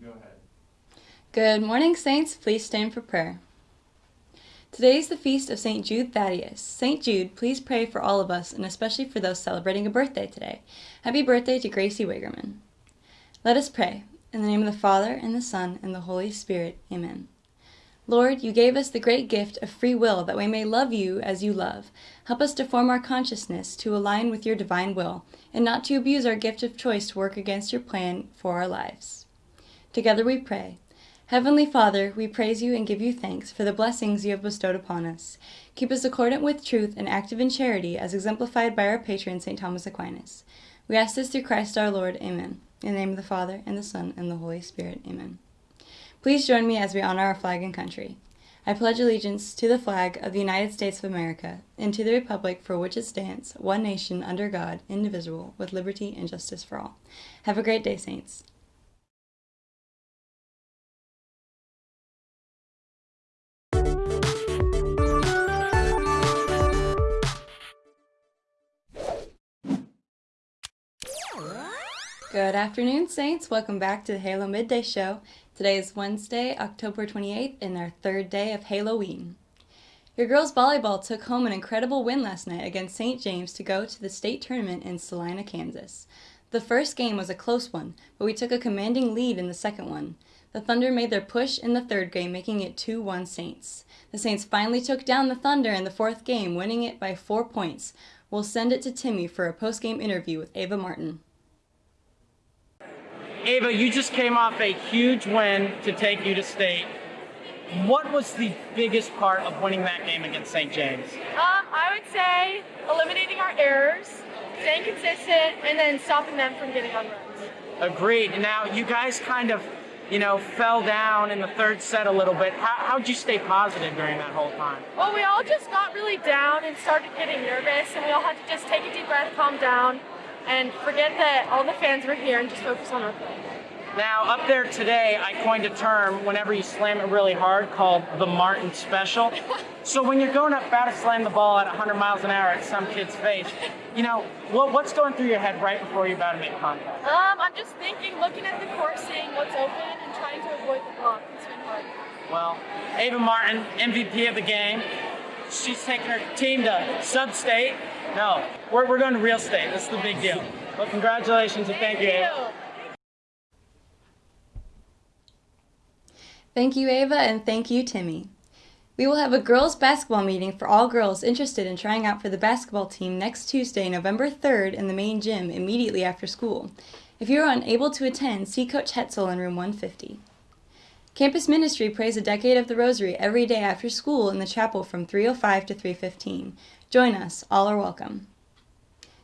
Go ahead. Good morning, Saints. Please stand for prayer. Today is the feast of St. Jude Thaddeus. St. Jude, please pray for all of us and especially for those celebrating a birthday today. Happy birthday to Gracie Wigerman. Let us pray. In the name of the Father, and the Son, and the Holy Spirit. Amen. Lord, you gave us the great gift of free will that we may love you as you love. Help us to form our consciousness to align with your divine will, and not to abuse our gift of choice to work against your plan for our lives. Together we pray. Heavenly Father, we praise you and give you thanks for the blessings you have bestowed upon us. Keep us accordant with truth and active in charity, as exemplified by our patron, St. Thomas Aquinas. We ask this through Christ our Lord. Amen. In the name of the Father, and the Son, and the Holy Spirit. Amen. Please join me as we honor our flag and country. I pledge allegiance to the flag of the United States of America and to the republic for which it stands, one nation under God, indivisible, with liberty and justice for all. Have a great day, Saints. Good afternoon, Saints. Welcome back to the Halo Midday Show. Today is Wednesday, October 28th, and our third day of Halloween. Your girls volleyball took home an incredible win last night against St. James to go to the state tournament in Salina, Kansas. The first game was a close one, but we took a commanding lead in the second one. The Thunder made their push in the third game, making it 2 1 Saints. The Saints finally took down the Thunder in the fourth game, winning it by four points. We'll send it to Timmy for a post game interview with Ava Martin. Ava, you just came off a huge win to take you to state. What was the biggest part of winning that game against St. James? Um, I would say eliminating our errors, staying consistent, and then stopping them from getting on runs. Agreed. Now, you guys kind of, you know, fell down in the third set a little bit. How, how'd you stay positive during that whole time? Well, we all just got really down and started getting nervous, and we all had to just take a deep breath, calm down, and forget that all the fans were here and just focus on our play. Now, up there today, I coined a term whenever you slam it really hard called the Martin Special. so when you're going up about to slam the ball at 100 miles an hour at some kid's face, you know, what, what's going through your head right before you're about to make contact? Um, I'm just thinking, looking at the course, seeing what's open, and trying to avoid the block and swing hard. Well, Ava Martin, MVP of the game. She's taking her team to sub-state. No, we're, we're going to real estate. This is the big deal. Well, congratulations and thank, Thank you. you. Thank you, Ava, and thank you, Timmy. We will have a girls' basketball meeting for all girls interested in trying out for the basketball team next Tuesday, November 3rd, in the main gym immediately after school. If you are unable to attend, see Coach Hetzel in room 150. Campus Ministry prays a decade of the Rosary every day after school in the chapel from 3:05 to 3:15. Join us; all are welcome.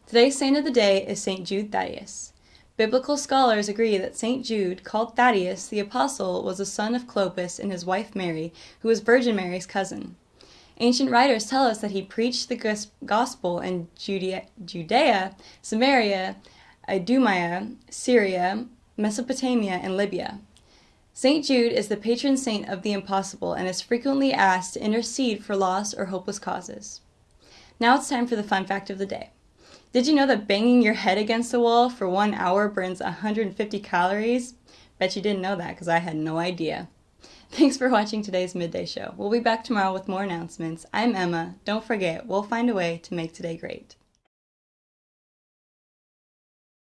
Today's saint of the day is St. Jude Thaddeus. Biblical scholars agree that St. Jude, called Thaddeus the apostle, was a son of Clopas and his wife Mary, who was Virgin Mary's cousin. Ancient writers tell us that he preached the gospel in Judea, Samaria, Idumea, Syria, Mesopotamia, and Libya. St. Jude is the patron saint of the impossible and is frequently asked to intercede for lost or hopeless causes. Now it's time for the fun fact of the day. Did you know that banging your head against a wall for one hour burns 150 calories? Bet you didn't know that because I had no idea. Thanks for watching today's Midday Show. We'll be back tomorrow with more announcements. I'm Emma. Don't forget, we'll find a way to make today great.